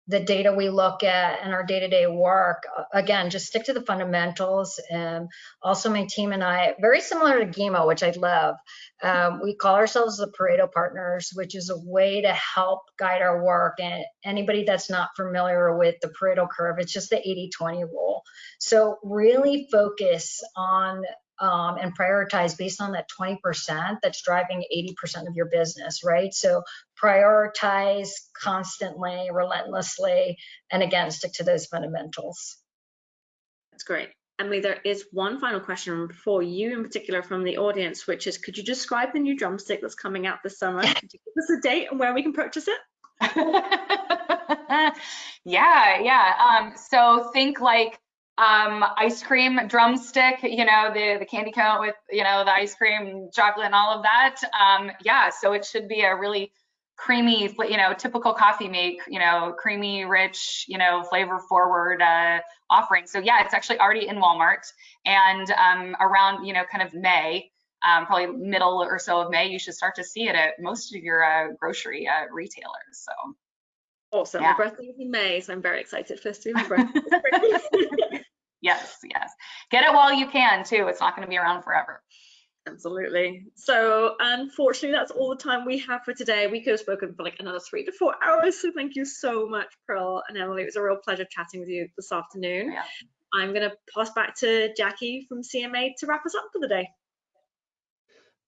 [SPEAKER 4] the data we look at and our day-to-day work again just stick to the fundamentals. And also my team and i very similar to GEMO which i love. Um, we call ourselves the pareto partners which is a way to help guide our work. And anybody that's not familiar with the pareto curve it's just the 80-20 rule. So really focus on um, and prioritize based on that 20% that's driving 80% of your business, right? So prioritize constantly, relentlessly, and again, stick to those fundamentals.
[SPEAKER 2] That's great. Emily, there is one final question for you in particular from the audience, which is, could you describe the new drumstick that's coming out this summer? <laughs> Could you give us a date and where we can purchase it? <laughs>
[SPEAKER 3] yeah, yeah. Um, so think like um, ice cream drumstick, you know, the, the candy cone with, you know, the ice cream, chocolate and all of that. Um, yeah, so it should be a really creamy, you know, typical Coffee Mate, you know, creamy, rich, you know, flavor forward uh, offering. So yeah, it's actually already in Walmart and um, around, you know, kind of May, um, probably middle or so of May, you should start to see it at most of your uh, grocery uh, retailers. So
[SPEAKER 2] Awesome.
[SPEAKER 3] Yeah.
[SPEAKER 2] My birthday is in May, so I'm very excited for this to be my <laughs> birthday. <laughs>
[SPEAKER 3] yes, yes, get it while you can too. It's not going to be around forever.
[SPEAKER 2] Absolutely. So unfortunately, that's all the time we have for today. We could have spoken for like another three to four hours. So thank you so much, Pearl and Emily. It was a real pleasure chatting with you this afternoon.
[SPEAKER 3] Yeah.
[SPEAKER 2] I'm going to pass back to Jackie from CMA to wrap us up for the day.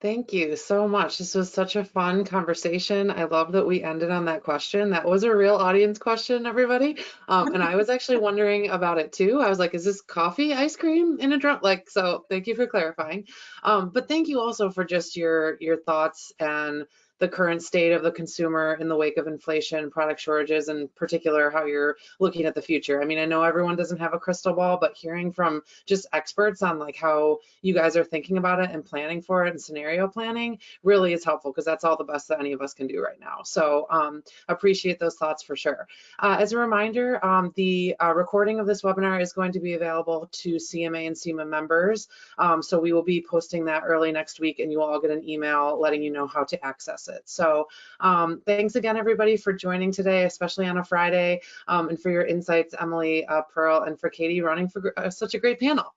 [SPEAKER 1] Thank you so much. This was such a fun conversation. I love that we ended on that question. That was a real audience question, everybody. Um, and I was actually <laughs> wondering about it too. I was like, is this coffee ice cream in a drum? Like, so thank you for clarifying. Um, but thank you also for just your your thoughts and the current state of the consumer in the wake of inflation, product shortages, and particular how you're looking at the future. I mean, I know everyone doesn't have a crystal ball, but hearing from just experts on like how you guys are thinking about it and planning for it and scenario planning really is helpful because that's all the best that any of us can do right now. So um, appreciate those thoughts for sure. Uh, as a reminder, um, the uh, recording of this webinar is going to be available to CMA and SIMA members. Um, so we will be posting that early next week and you will all get an email letting you know how to access it. So um, thanks again, everybody, for joining today, especially on a Friday, um, and for your insights, Emily, uh, Pearl, and for Katie running for uh, such a great panel.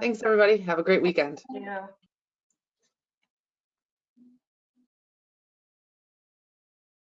[SPEAKER 1] Thanks, everybody. Have a great weekend.
[SPEAKER 3] You.